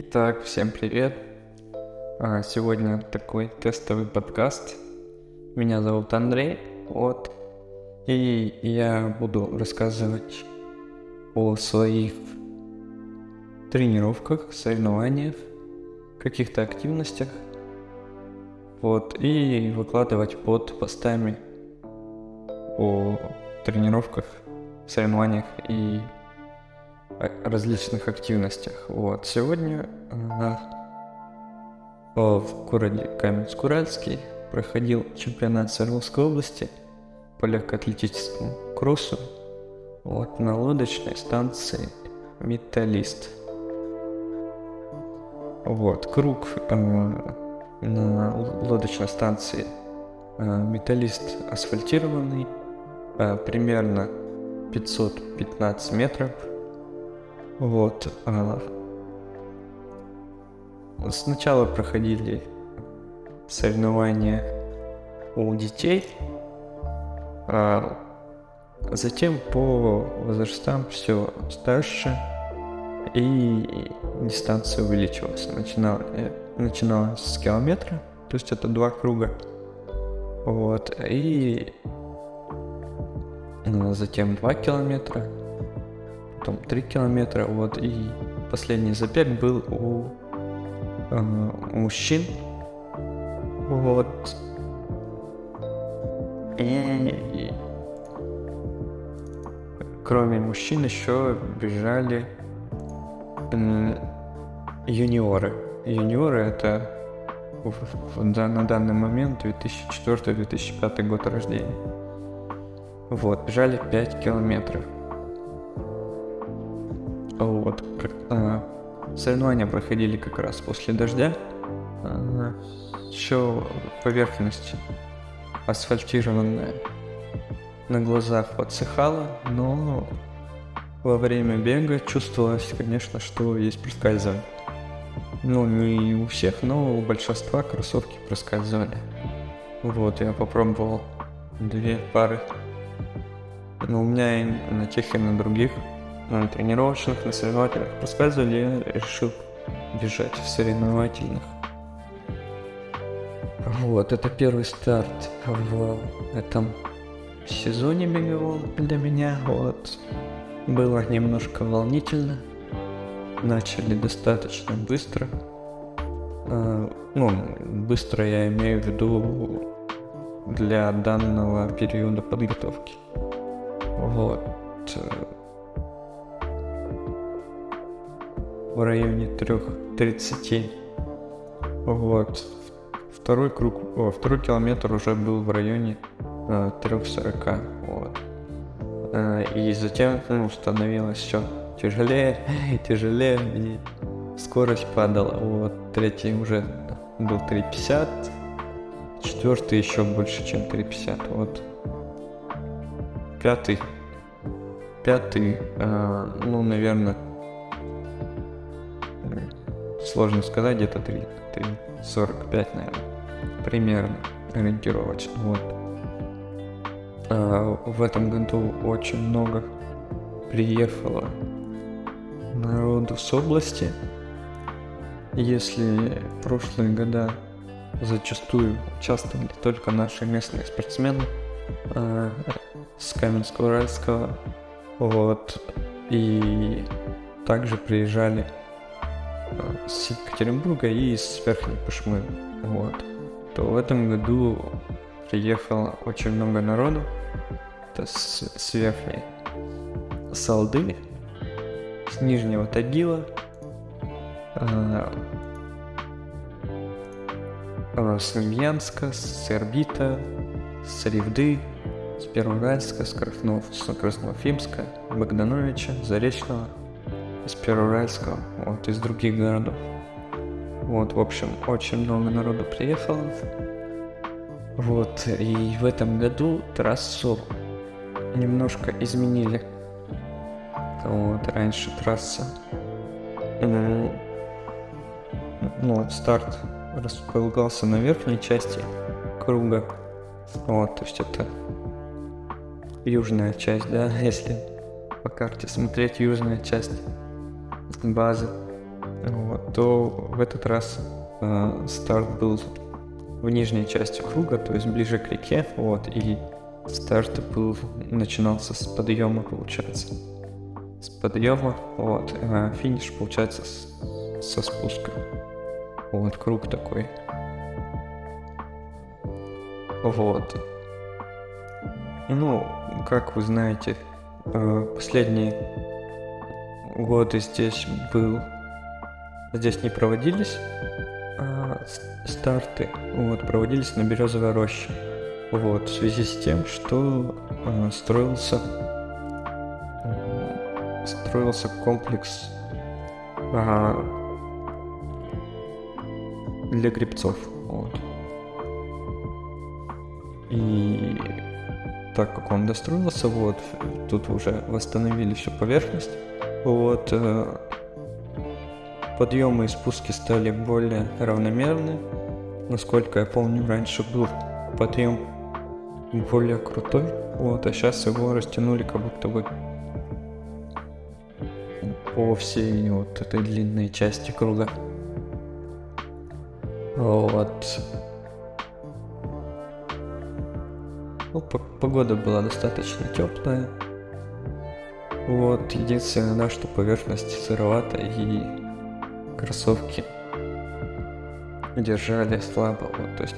Итак, всем привет. А, Сегодня такой тестовый подкаст. Меня зовут Андрей. Вот. И я буду рассказывать о своих тренировках, соревнованиях, каких-то активностях. Вот. И выкладывать под постами о тренировках, соревнованиях и различных активностях. Вот. Сегодня э, в городе Каменск-Уральский проходил чемпионат Свердловской области по легкоатлетическому кроссу вот, на лодочной станции Металлист. Вот, круг э, на лодочной станции э, Металлист асфальтированный, э, примерно 515 метров. Вот. А, сначала проходили соревнования у детей, а затем по возрастам все старше и дистанция увеличивалась. Начинал, э, начиналась с километра, то есть это два круга. Вот. И ну, затем 2 километра, потом 3 километра, вот, и последний забег был у, э, у мужчин, вот, и, кроме мужчин еще бежали э, юниоры. Юниоры это в, в, на данный момент 2004-2005 год рождения. Вот, бежали 5 километров. Вот. А, соревнования проходили как раз после дождя. А, Все поверхность асфальтированная на глазах подсыхала, но во время бега чувствовалось, конечно, что есть проскальзывание. Ну, не у всех, но у большинства кроссовки проскальзывали. Вот, я попробовал две пары но у меня и на тех, и на других, на тренировочных, на соревновательных проскальзывали, я решил бежать в соревновательных. Вот, это первый старт в этом сезоне беговом для меня. Вот, было немножко волнительно. Начали достаточно быстро. А, ну, быстро я имею в виду для данного периода подготовки. Вот. В районе 3.30. Вот. Второй круг, о, второй километр уже был в районе э, 3.40. Вот. Э, и затем ну, становилось все тяжелее и тяжелее, и скорость падала. Вот. Третий уже был 3.50, четвертый еще больше, чем 3.50. Вот Пятый. Пятый, э, ну, наверное, сложно сказать, где-то 3, 3, 45, наверное, примерно, ориентировочно, вот. Э, в этом году очень много приехало народу с области. Если прошлые года зачастую участвовали только наши местные спортсмены, э, с Каменск-Уральского. Вот. И также приезжали с Екатеринбурга и с Верхней Пышмы. Вот. То в этом году приехало очень много народу. Это с, с Верхней Салды, с Нижнего Тагила, э, э, с Ульянска, с Эрбита, с Ревды, с Первоуральска, с, Краснов, с Красноуфимска, Богдановича, Заречного, из Первоуральского, вот, из других городов. Вот, в общем, очень много народу приехало. Вот, и в этом году трассу немножко изменили. Вот, раньше трасса... Ну, вот, старт располагался на верхней части круга. Вот, то есть это южная часть, да, если по карте смотреть южная часть базы. вот, то в этот раз э, старт был в нижней части круга, то есть ближе к реке, вот, и старт был, начинался с подъема, получается. С подъема, вот, а финиш, получается, с, со спуска. Вот, круг такой. Вот. Ну, как вы знаете, э, последние годы здесь был... Здесь не проводились а, старты, вот, проводились на Березовой роще. Вот, в связи с тем, что э, строился строился комплекс э, для грибцов. Вот. И так как он достроился, вот, тут уже восстановили всю поверхность. Вот, э, подъемы и спуски стали более равномерны. Насколько я помню, раньше был подъем более крутой, вот, а сейчас его растянули как будто бы по всей вот этой длинной части круга. Вот. Ну, погода была достаточно теплая. Вот, единственное, да, что поверхность сыровата и кроссовки держали слабо, вот, то есть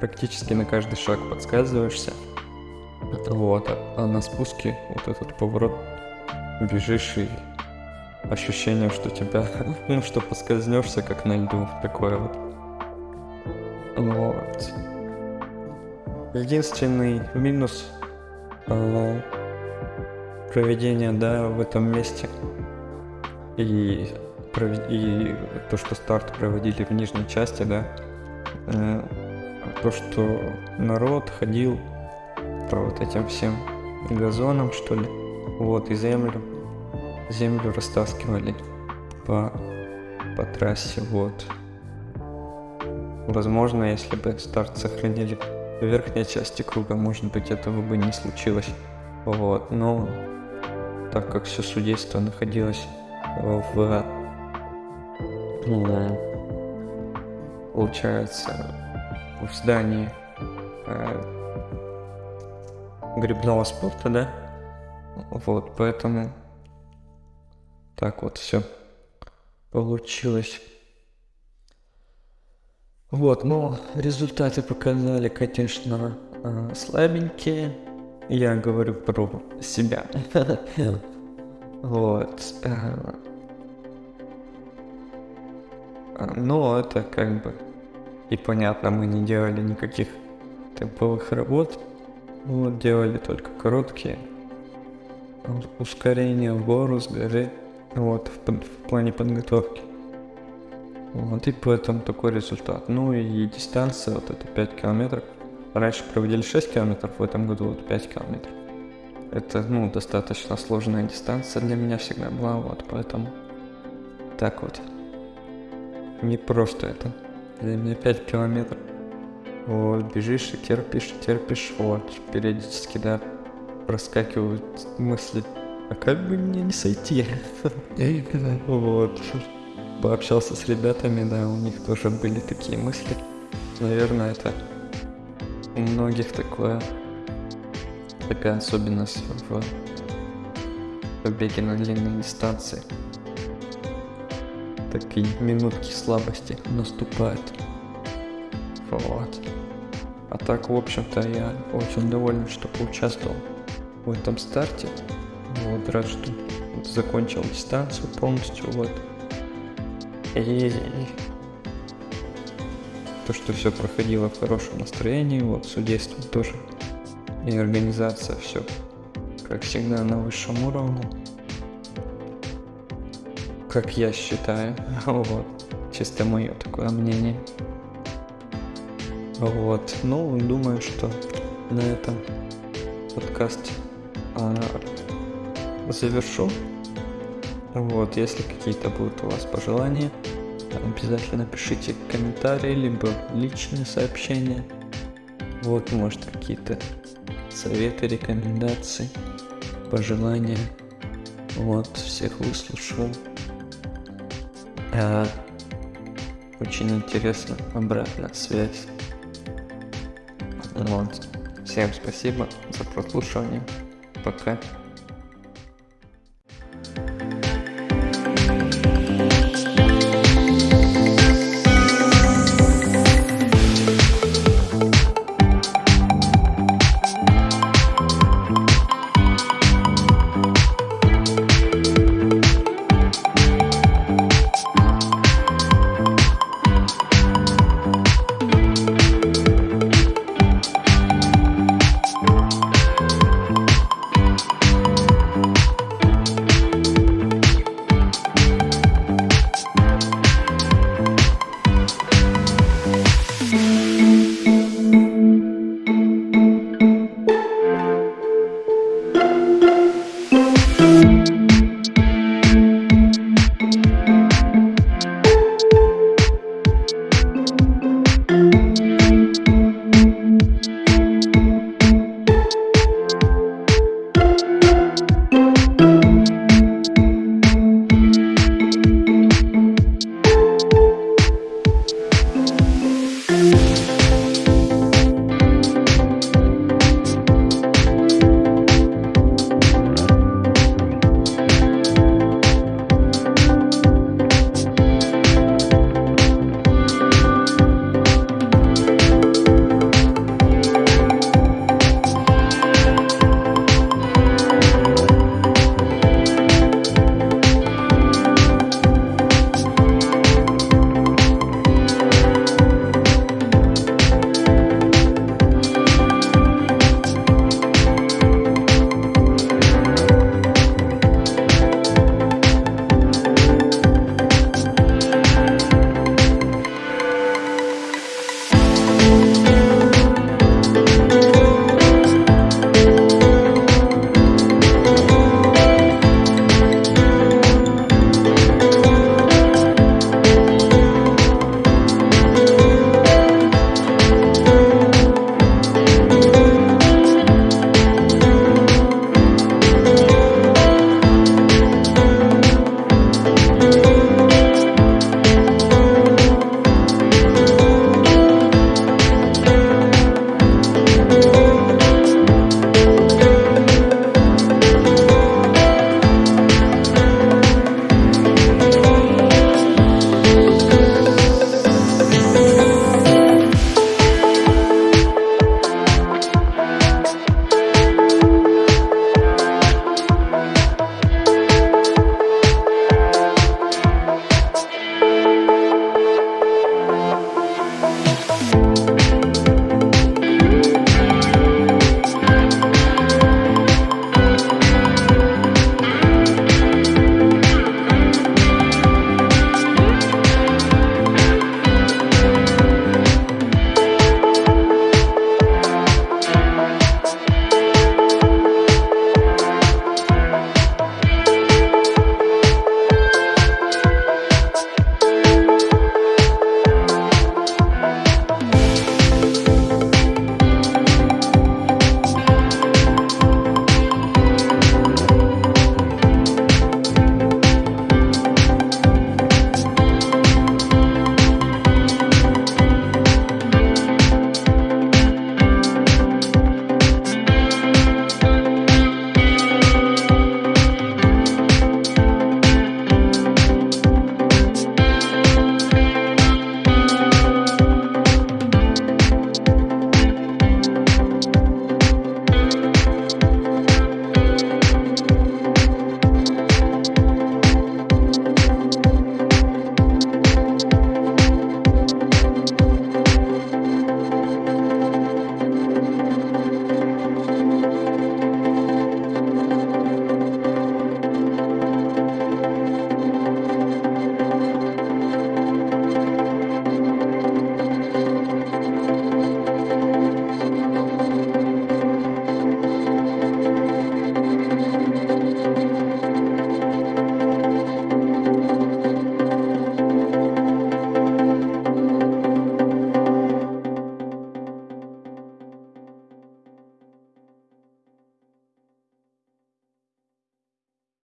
практически на каждый шаг подсказываешься. Вот, а, а на спуске вот этот поворот бежишь и ощущение, что тебя, ну, что поскользнешься, как на льду, такое вот. Вот. Единственный минус проведения, да, в этом месте и, и то, что старт проводили в нижней части, да, э, то, что народ ходил по вот этим всем газонам, что ли, вот, и землю, землю растаскивали по, по трассе, вот. Возможно, если бы старт сохранили в верхней части круга, может быть, этого бы не случилось. Вот, но так как все судейство находилось в, ну, получается, в здании э, грибного спорта, да, вот, поэтому так вот все получилось. Вот, ну, результаты показали, конечно, э, слабенькие. Я говорю про себя. Вот. Но это как бы и понятно, мы не делали никаких темповых работ. Вот, делали только короткие ускорения в гору, с горы. Вот, в, в плане подготовки. Вот, и поэтому такой результат. Ну и дистанция, вот это 5 километров. Раньше проводили 6 километров, в этом году вот 5 километров. Это, ну, достаточно сложная дистанция для меня всегда была, вот, поэтому так вот. Не просто это. Для меня 5 километров. Вот, бежишь и терпишь, терпишь, вот, периодически, да, проскакивают мысли, а как бы мне не сойти? Вот, пообщался с ребятами, да, у них тоже были такие мысли. Наверное, это у многих такое, такая особенность в побеге на длинной дистанции. Такие минутки слабости наступают. Вот. А так, в общем-то, я очень доволен, что поучаствовал в этом старте. Вот, рад, что закончил дистанцию полностью, вот. И то, что все проходило в хорошем настроении, вот, судейство тоже. И организация, все, как всегда, на высшем уровне. Как я считаю, вот, чисто мое такое мнение. Вот, ну, думаю, что на этом подкасте а, завершу. Вот, если какие-то будут у вас пожелания, обязательно пишите комментарии, либо личные сообщения. Вот, может, какие-то советы, рекомендации, пожелания. Вот, всех выслушал. Э, Очень интересно, обратная связь. Вот. Всем спасибо за прослушивание. Пока.